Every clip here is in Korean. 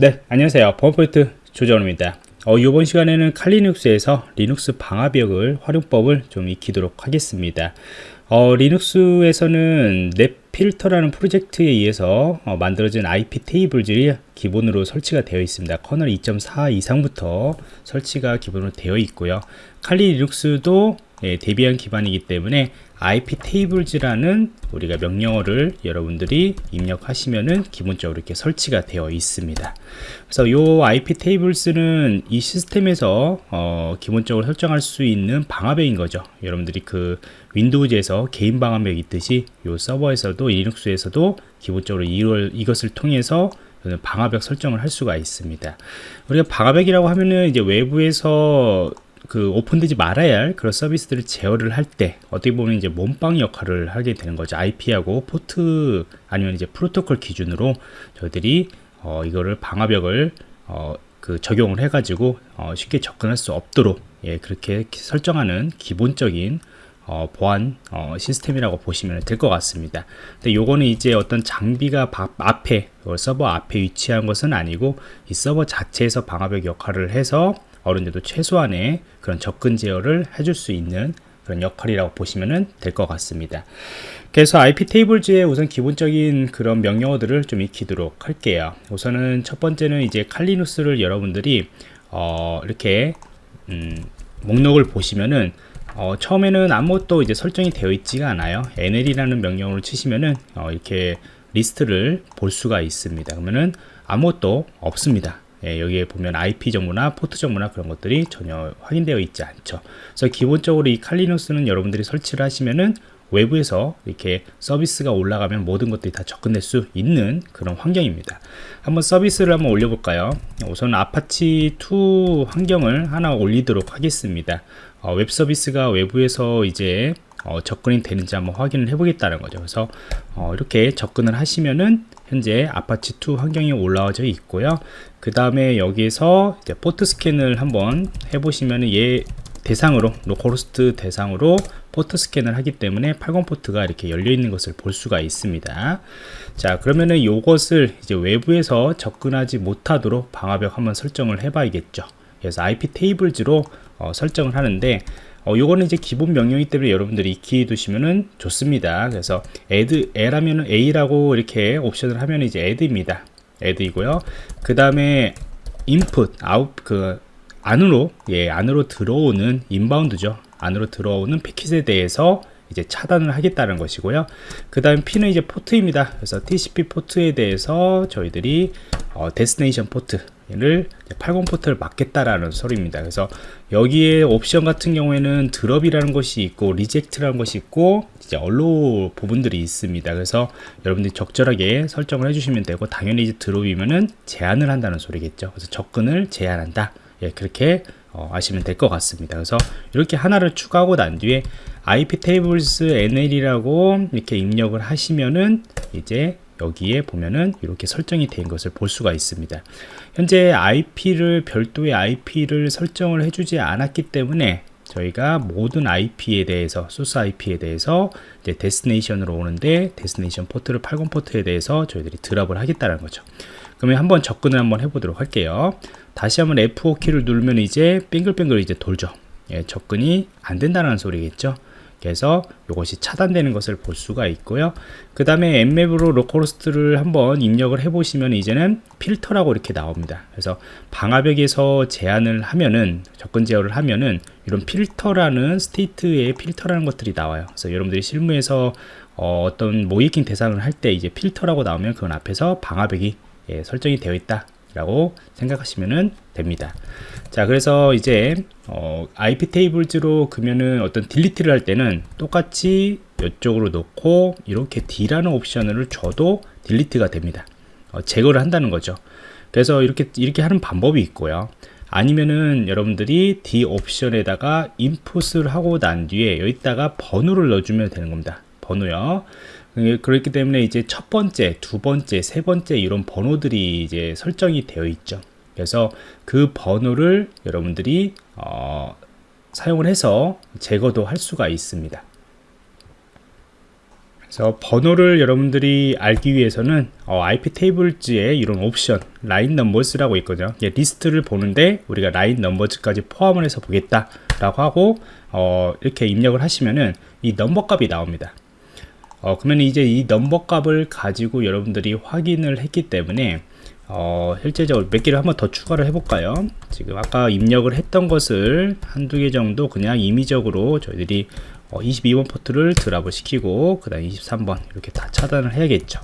네 안녕하세요. 범포인트 조정호입니다. 어, 이번 시간에는 칼리 리눅스에서 리눅스 방화벽을 활용법을 좀 익히도록 하겠습니다. 어, 리눅스에서는 넷필터라는 프로젝트에 의해서 어, 만들어진 iptables들이 기본으로 설치가 되어 있습니다. kernel 2.4 이상부터 설치가 기본으로 되어 있고요. 칼리 리눅스도 예, 데비안 기반이기 때문에 iptables라는 우리가 명령어를 여러분들이 입력하시면은 기본적으로 이렇게 설치가 되어 있습니다. 그래서 이 iptables는 이 시스템에서 어, 기본적으로 설정할 수 있는 방화벽인 거죠. 여러분들이 그 윈도우즈에서 개인 방화벽 있듯이 이 서버에서도 리눅스에서도 기본적으로 이걸, 이것을 통해서 방화벽 설정을 할 수가 있습니다. 우리가 방화벽이라고 하면은 이제 외부에서 그 오픈되지 말아야 할 그런 서비스들을 제어를 할 때 어떻게 보면 이제 몸빵 역할을 하게 되는 거죠. IP하고 포트 아니면 이제 프로토콜 기준으로 저희들이 어 이거를 방화벽을 어 그 적용을 해가지고 어 쉽게 접근할 수 없도록 예 그렇게 설정하는 기본적인 어, 보안 어, 시스템이라고 보시면 될 것 같습니다. 근데 요거는 이제 어떤 장비가 바, 앞에 서버 앞에 위치한 것은 아니고 이 서버 자체에서 방화벽 역할을 해서 어느 정도 최소한의 그런 접근 제어를 해줄 수 있는 그런 역할이라고 보시면 될 것 같습니다. 그래서 iptables의 우선 기본적인 그런 명령어들을 좀 익히도록 할게요. 우선은 첫 번째는 이제 칼리 리눅스를 여러분들이 어 이렇게 음 목록을 보시면은 어 처음에는 아무것도 이제 설정이 되어 있지가 않아요. nl이라는 명령어를 치시면은 어 이렇게 리스트를 볼 수가 있습니다. 그러면은 아무것도 없습니다. 예, 여기에 보면 IP 정보나 포트 정보나 그런 것들이 전혀 확인되어 있지 않죠. 그래서 기본적으로 이 칼리 리눅스는 여러분들이 설치를 하시면은 외부에서 이렇게 서비스가 올라가면 모든 것들이 다 접근될 수 있는 그런 환경입니다. 한번 서비스를 한번 올려볼까요? 우선 아파치 2 환경을 하나 올리도록 하겠습니다. 어, 웹 서비스가 외부에서 이제 어, 접근이 되는지 한번 확인을 해보겠다는 거죠. 그래서 어, 이렇게 접근을 하시면은 현재 아파치2 환경이 올라와져 있고요. 그 다음에 여기서 이제 포트 스캔을 한번 해보시면 얘 대상으로 localhost 대상으로 포트 스캔을 하기 때문에 80 포트가 이렇게 열려 있는 것을 볼 수가 있습니다. 자 그러면은 이것을 이제 외부에서 접근하지 못하도록 방화벽 한번 설정을 해 봐야겠죠. 그래서 iptables로 어, 설정을 하는데 어, 요거는 이제 기본 명령이기 때문에 여러분들이 익혀 두시면은 좋습니다. 그래서 add, a라면은 a라고 이렇게 옵션을 하면 이제 add입니다. add이고요. 그 다음에 input, out, 그, 안으로, 예, 안으로 들어오는 inbound죠. 안으로 들어오는 패킷에 대해서 이제 차단을 하겠다는 것이고요. 그 다음 P는 이제 포트입니다. 그래서 TCP 포트에 대해서 저희들이 어, destination port 를 80 포트를 막겠다라는 소리입니다. 그래서 여기에 옵션 같은 경우에는 drop이라는 것이 있고 reject라는 것이 있고 이제 allow 부분들이 있습니다. 그래서 여러분들이 적절하게 설정을 해주시면 되고 당연히 이제 드롭이면은 제한을 한다는 소리겠죠. 그래서 접근을 제한한다. 예, 그렇게 어, 아시면 될 것 같습니다. 그래서 이렇게 하나를 추가하고 난 뒤에 IP tables nl이라고 이렇게 입력을 하시면은 이제 여기에 보면은 이렇게 설정이 된 것을 볼 수가 있습니다. 현재 IP를 별도의 IP를 설정을 해주지 않았기 때문에 저희가 모든 IP에 대해서 소스 IP에 대해서 이제 destination으로 오는데 destination 포트를 80 포트에 대해서 저희들이 drop을 하겠다는 거죠. 그러면 한번 접근을 한번 해보도록 할게요. 다시 한번 F5 키를 누르면 이제 빙글빙글 이제 돌죠. 예, 접근이 안 된다는 소리겠죠 그래서 이것이 차단되는 것을 볼 수가 있고요. 그 다음에 Nmap으로 localhost를 한번 입력을 해 보시면 이제는 필터라고 이렇게 나옵니다. 그래서 방화벽에서 제한을 하면은 접근 제어를 하면은 이런 필터라는 state의 필터라는 것들이 나와요. 그래서 여러분들이 실무에서 어, 떤 모의해킹 대상을 할 때 이제 필터라고 나오면 그건 앞에서 방화벽이 예, 설정이 되어 있다 라고 생각하시면 됩니다. 자 그래서 이제 어, iptables로 그러면은 어떤 delete를 할 때는 똑같이 이쪽으로 놓고 이렇게 D라는 옵션을 줘도 delete가 됩니다. 어, 제거를 한다는 거죠. 그래서 이렇게 이렇게 하는 방법이 있고요. 아니면은 여러분들이 D 옵션에다가 input을 하고 난 뒤에 여기다가 번호를 넣어주면 되는 겁니다. 번호요 그렇기 때문에 이제 첫 번째, 두 번째, 세 번째 이런 번호들이 이제 설정이 되어 있죠. 그래서 그 번호를 여러분들이 어, 사용을 해서 제거도 할 수가 있습니다. 그래서 번호를 여러분들이 알기 위해서는 어, iptables에 이런 옵션 line numbers라고 있거든요 리스트를 보는데 우리가 line numbers까지 포함을 해서 보겠다 라고 하고 어, 이렇게 입력을 하시면은 이 넘버 값이 나옵니다 어, 그러면 이제 이 넘버 값을 가지고 여러분들이 확인을 했기 때문에 어, 실제적으로 몇 개를 한번 더 추가를 해볼까요? 지금 아까 입력을 했던 것을 한두 개 정도 그냥 임의적으로 저희들이 어, 22번 포트를 drop을 시키고 그 다음 23번 이렇게 다 차단을 해야겠죠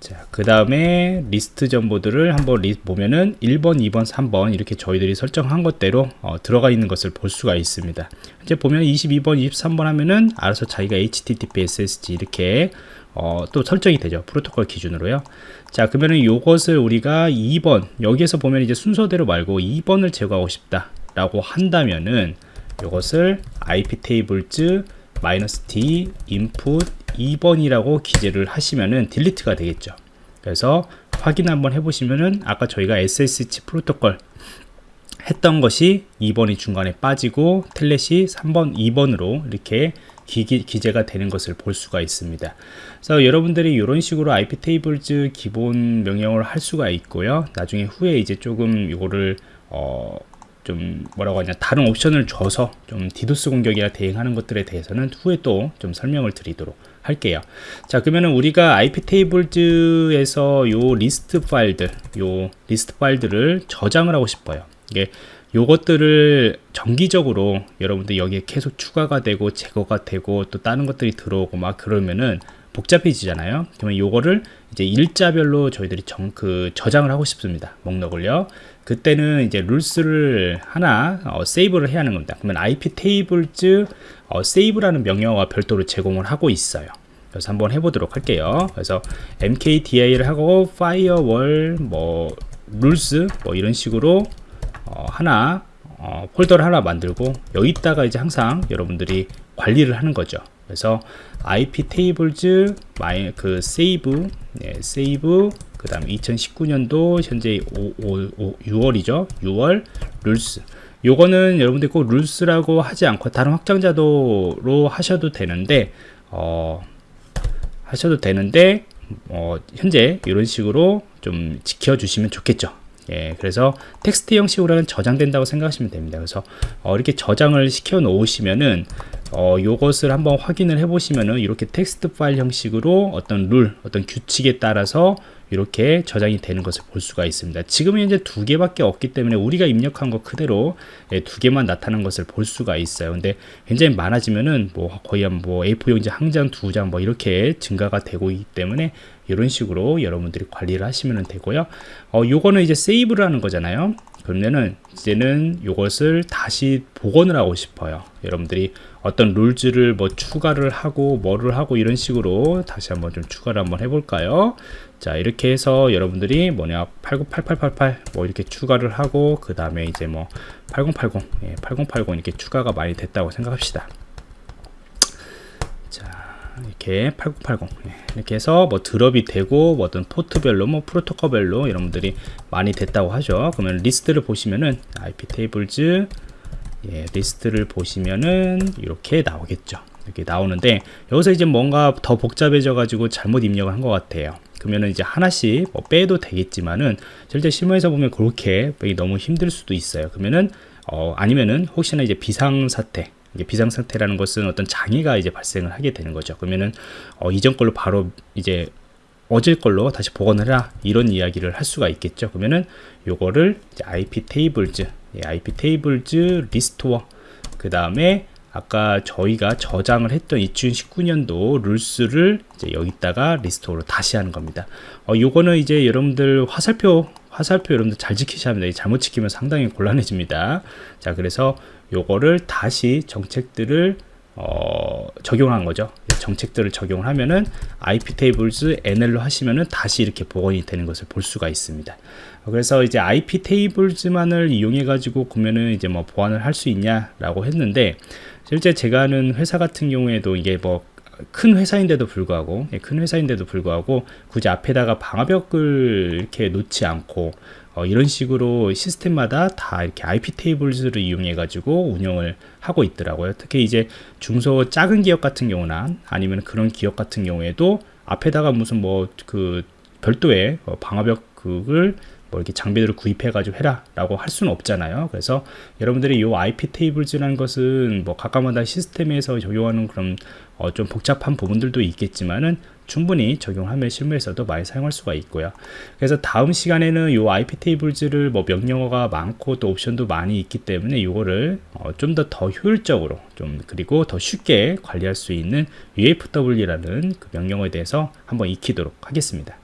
자, 그 다음에 리스트 정보들을 한번 리, 보면은 1번, 2번, 3번 이렇게 저희들이 설정한 것대로 어, 들어가 있는 것을 볼 수가 있습니다. 이제 보면 22번, 23번 하면은 알아서 자기가 HTTP, SSG 이렇게 어, 또 설정이 되죠. 프로토콜 기준으로요. 자, 그러면은 이것을 우리가 2번 여기에서 보면 이제 순서대로 말고 2번을 제거하고 싶다라고 한다면은 이것을 IP 테이블즈 마이너스 D input 2번이라고 기재를 하시면은 딜리트가 되겠죠. 그래서 확인 한번 해보시면은 아까 저희가 SSH 프로토콜 했던 것이 2번이 중간에 빠지고 telnet이 3번, 2번으로 이렇게 기, 기재가 되는 것을 볼 수가 있습니다. 그래서 여러분들이 이런 식으로 iptables 기본 명령을 할 수가 있고요. 나중에 후에 이제 조금 이거를 어, 좀 뭐라고 하냐 다른 옵션을 줘서 좀 디도스 공격이나 대응하는 것들에 대해서는 후에 또 좀 설명을 드리도록 할게요. 자 그러면은 우리가 iptables에서 요 리스트 파일들 요 리스트 파일들을 저장을 하고 싶어요. 이게 요것들을 정기적으로 여러분들 여기에 계속 추가가 되고 제거가 되고 또 다른 것들이 들어오고 막 그러면은 복잡해지잖아요. 그러면 요거를 이제 일자별로 저희들이 정, 그 저장을 하고 싶습니다. 목록을요. 그때는 이제 rules를 하나 어, save를 해야 하는 겁니다. 그러면 iptables 어, save라는 명령어가 별도로 제공을 하고 있어요. 그래서 한번 해보도록 할게요. 그래서 mkdir을 하고 firewall 뭐 rules 뭐 이런 식으로 어, 하나 어, 폴더를 하나 만들고 여기다가 이제 항상 여러분들이 관리를 하는 거죠 그래서 iptables 마이 그 save 네, save 그 다음 2019년도 현재 5, 5, 6월이죠. 6월 rules. 요거는 여러분들 꼭 rules라고 하지 않고 다른 확장자도로 하셔도 되는데 어, 하셔도 되는데 어, 현재 이런 식으로 좀 지켜주시면 좋겠죠. 예, 그래서 텍스트 형식으로는 저장된다고 생각하시면 됩니다. 그래서 어, 이렇게 저장을 시켜 놓으시면은 어, 요것을 한번 확인을 해 보시면은 이렇게 텍스트 파일 형식으로 어떤 룰, 어떤 규칙에 따라서 이렇게 저장이 되는 것을 볼 수가 있습니다. 지금은 이제 두 개밖에 없기 때문에 우리가 입력한 것 그대로 예, 두 개만 나타나는 것을 볼 수가 있어요. 근데 굉장히 많아지면은 뭐 거의 한뭐 A4 용지 한 장, 두 장 뭐 이렇게 증가가 되고 있기 때문에 이런 식으로 여러분들이 관리를 하시면 되고요. 어, 요거는 이제 세이브를 하는 거잖아요. 그러면은 이제는 이것을 다시 복원을 하고 싶어요. 여러분들이 어떤 룰즈를 뭐 추가를 하고 뭐를 하고 이런 식으로 다시 한번 좀 추가를 한번 해볼까요? 자 이렇게 해서 여러분들이 뭐냐 808888 뭐 이렇게 추가를 하고 그 다음에 이제 뭐 8080 예, 8080 이렇게 추가가 많이 됐다고 생각합시다. 이렇게 8080 예, 이렇게 해서 뭐 drop이 되고 뭐 어떤 포트별로 뭐 프로토콜별로 여러분들이 많이 됐다고 하죠 그러면 리스트를 보시면은 iptables 예, 리스트를 보시면은 이렇게 나오겠죠 이렇게 나오는데 여기서 이제 뭔가 더 복잡해져 가지고 잘못 입력을 한 것 같아요 그러면은 이제 하나씩 뭐 빼도 되겠지만은 실제 실무에서 보면 그렇게 너무 힘들 수도 있어요 그러면은 어, 아니면은 혹시나 이제 비상 사태 비상 상태라는 것은 어떤 장애가 이제 발생을 하게 되는 거죠. 그러면은 어, 이전 걸로 바로 이제 어제 걸로 다시 복원을 해라 이런 이야기를 할 수가 있겠죠. 그러면은 요거를 iptables, 예, iptables restore 그 다음에 아까 저희가 저장을 했던 2019년도 rules를 이제 여기다가 restore로 다시 하는 겁니다. 어, 요거는 이제 여러분들 화살표 화살표 여러분들 잘 지키셔야 합니다. 잘못 지키면 상당히 곤란해집니다. 자, 그래서 요거를 다시 정책들을 어, 적용한 거죠. 정책들을 적용을 하면은 IP tables NL로 하시면은 다시 이렇게 복원이 되는 것을 볼 수가 있습니다. 그래서 이제 IP tables만을 이용해 가지고 보면은 이제 뭐 보완을 할 수 있냐라고 했는데 실제 제가 아는 회사 같은 경우에도 이게 뭐큰 회사인데도 불구하고 예, 큰 회사인데도 불구하고 굳이 앞에다가 방화벽을 이렇게 놓지 않고 어, 어, 이런 식으로 시스템마다 다 이렇게 IP 테이블즈를 이용해 가지고 운영을 하고 있더라고요. 특히 이제 중소 작은 기업 같은 경우나 아니면 그런 기업 같은 경우에도 앞에다가 무슨 뭐 그 별도의 어, 방화벽을 뭐 이렇게 장비들을 구입해 가지고 해라 라고 할 수는 없잖아요 그래서 여러분들이 이 IP 테이블즈라는 것은 뭐 각각마다 시스템에서 적용하는 그런 어, 좀 복잡한 부분들도 있겠지만은 충분히 적용하면 실무에서도 많이 사용할 수가 있고요. 그래서 다음 시간에는 이 IP 테이블즈를 뭐 명령어가 많고 또 옵션도 많이 있기 때문에 이거를 어, 좀더더 효율적으로 좀 그리고 더 쉽게 관리할 수 있는 UFW라는 그 명령어에 대해서 한번 익히도록 하겠습니다